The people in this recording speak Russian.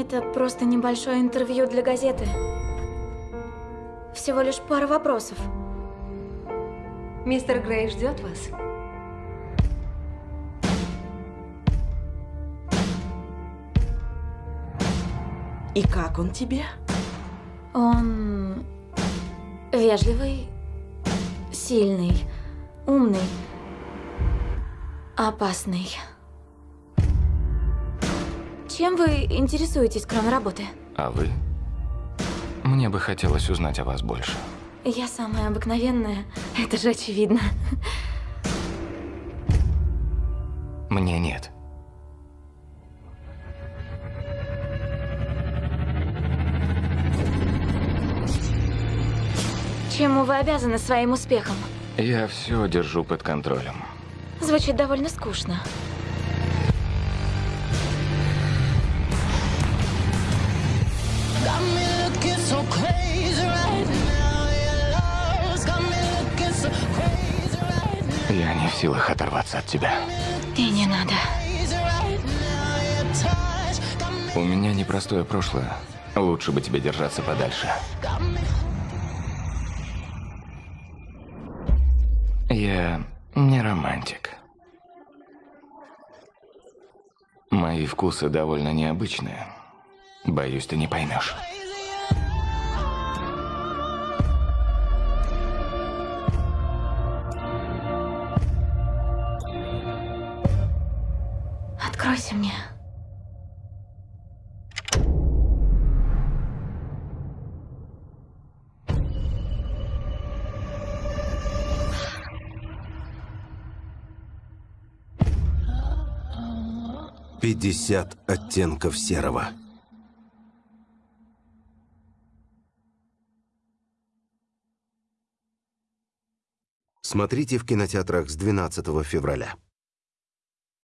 Это просто небольшое интервью для газеты. Всего лишь пара вопросов. Мистер Грей ждет вас. И как он тебе? Он вежливый, сильный, умный, опасный. Чем вы интересуетесь, кроме работы? А вы? Мне бы хотелось узнать о вас больше. Я самая обыкновенная, это же очевидно. Мне нет. Чему вы обязаны своим успехом? Я все держу под контролем. Звучит довольно скучно. Я не в силах оторваться от тебя. И не надо. У меня непростое прошлое. Лучше бы тебе держаться подальше. Я не романтик. Мои вкусы довольно необычные. Боюсь, ты не поймешь. Откройся мне. Пятьдесят оттенков серого. Смотрите в кинотеатрах с 12 февраля.